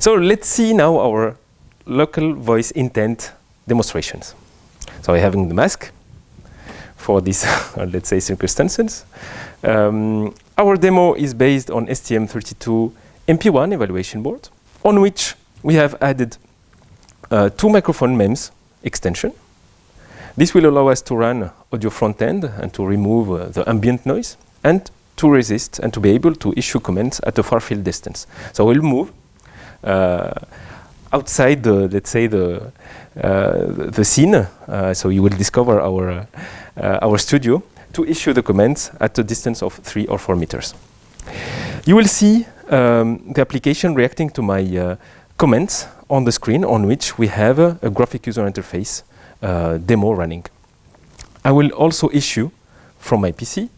So let's see now our local voice intent demonstrations. So we're having the mask for these, let's say, circumstances. Um, our demo is based on STM32 MP1 evaluation board, on which we have added uh, two microphone MEMS extension. This will allow us to run audio front end and to remove uh, the ambient noise and to resist and to be able to issue commands at a far field distance. So we'll move uh, outside the, let's say, the, uh, the scene. Uh, so you will discover our, uh, our studio to issue the comments at a distance of three or four meters. You will see um, the application reacting to my uh, comments on the screen on which we have a, a graphic user interface uh, demo running. I will also issue from my PC uh,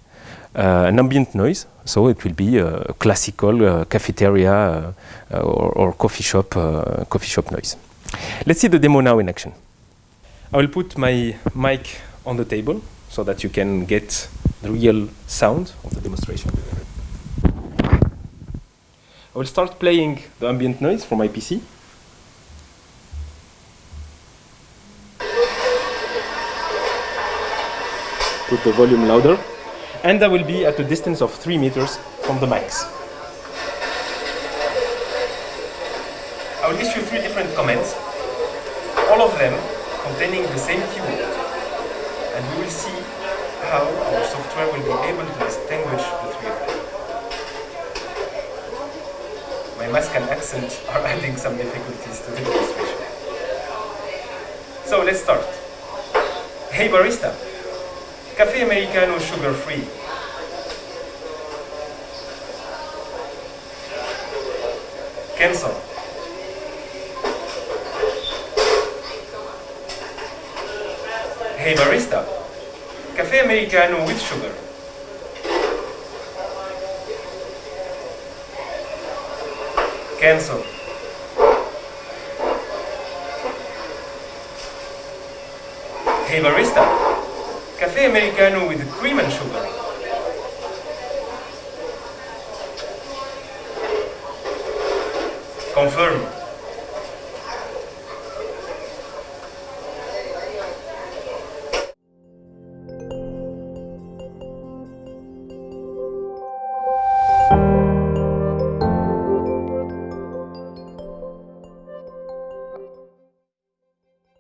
an ambient noise, so it will be a classical uh, cafeteria uh, or, or, coffee shop coffee shop noise. Let's see the demo now in action. I will put my mic on the table so that you can get the real sound of the demonstration. I will start playing the ambient noise from my PC. Put the volume louder. And I will be at a distance of 3 meters from the mics. I will issue three different comments, all of them containing the same keyword. And we will see how our software will be able to distinguish the three of them. My mask and accent are adding some difficulties to the demonstration. So let's start. Hey barista, Cafe Americano sugar free. Cancel. Hey barista, Cafe Americano with sugar. Cancel. Hey barista, Cafe Americano with cream and sugar. Confirm.